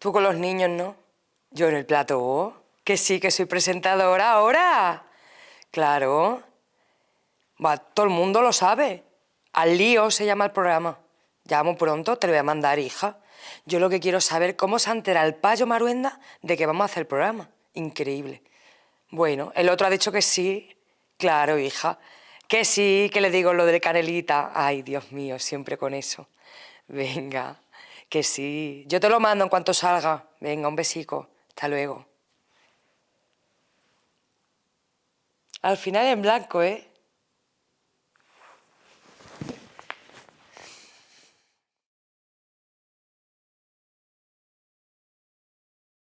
Tú con los niños, ¿no? Yo en el plato. Que sí, que soy presentadora ahora. Claro. Va, todo el mundo lo sabe. Al lío se llama el programa. Llamo pronto, te lo voy a mandar, hija. Yo lo que quiero es saber cómo se entera el payo Maruenda de que vamos a hacer el programa. Increíble. Bueno, el otro ha dicho que sí. Claro, hija. Que sí, que le digo lo de Canelita. Ay, Dios mío, siempre con eso. Venga, que sí. Yo te lo mando en cuanto salga. Venga, un besico. Hasta luego. Al final en blanco, ¿eh?